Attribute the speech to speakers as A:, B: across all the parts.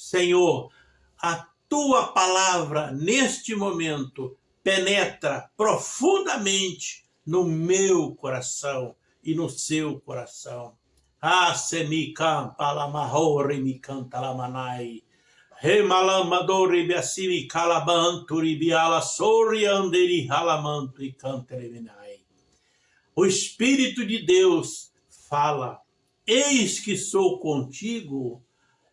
A: Senhor, a tua palavra neste momento penetra profundamente no meu coração e no seu coração. Ah, semikam palamahori mikantalamanai. Remalamadori biasimi calabanturi biala sori anderi halamanto e canteleminai. O Espírito de Deus fala, eis que sou contigo,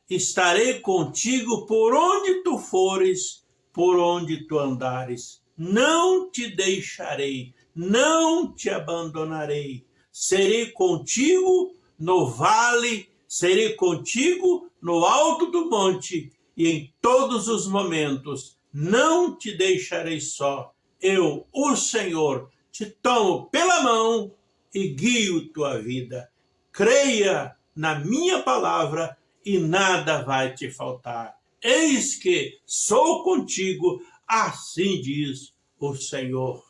A: estarei contigo por onde tu fores, por onde tu andares. Não te deixarei, não te abandonarei. Serei contigo no vale, serei contigo no alto do monte e em todos os momentos. Não te deixarei só. Eu, o Senhor, te tomo pela mão e guio tua vida. Creia na minha palavra e nada vai te faltar. Eis que sou contigo, assim diz o Senhor.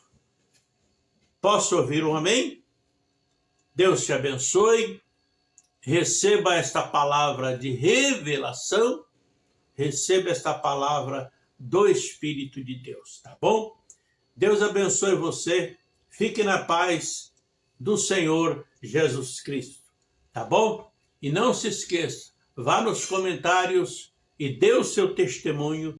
A: Posso ouvir um amém? Deus te abençoe, receba esta palavra de revelação, receba esta palavra do Espírito de Deus, tá bom? Deus abençoe você, fique na paz do Senhor Jesus Cristo, tá bom? E não se esqueça, vá nos comentários e dê o seu testemunho